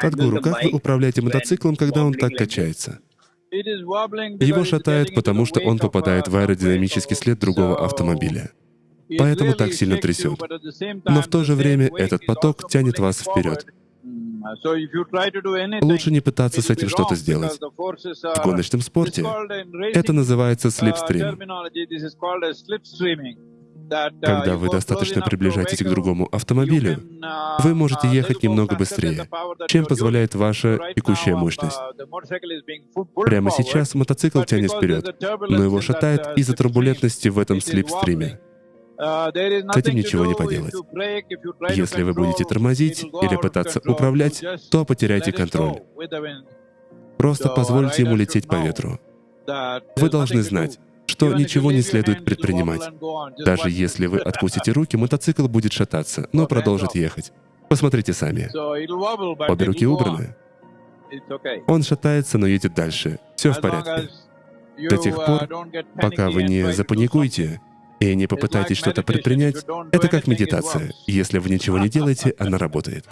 Садгуру, как вы управляете мотоциклом, когда он так качается? Его шатает, потому что он попадает в аэродинамический след другого автомобиля. Поэтому так сильно трясет. Но в то же время этот поток тянет вас вперед. Лучше не пытаться с этим что-то сделать. В гоночном спорте это называется слипстрим. Когда вы достаточно приближаетесь к другому автомобилю, вы можете ехать немного быстрее, чем позволяет ваша текущая мощность. Прямо сейчас мотоцикл тянет вперед, но его шатает из-за турбулентности в этом слипстриме. С этим ничего не поделать. Если вы будете тормозить или пытаться управлять, то потеряете контроль. Просто позвольте ему лететь по ветру. Вы должны знать, что ничего не следует предпринимать. Даже если вы отпустите руки, мотоцикл будет шататься, но продолжит ехать. Посмотрите сами. Обе руки убраны. Он шатается, но едет дальше. Все в порядке. До тех пор, пока вы не запаникуете и не попытаетесь что-то предпринять, это как медитация. Если вы ничего не делаете, она работает.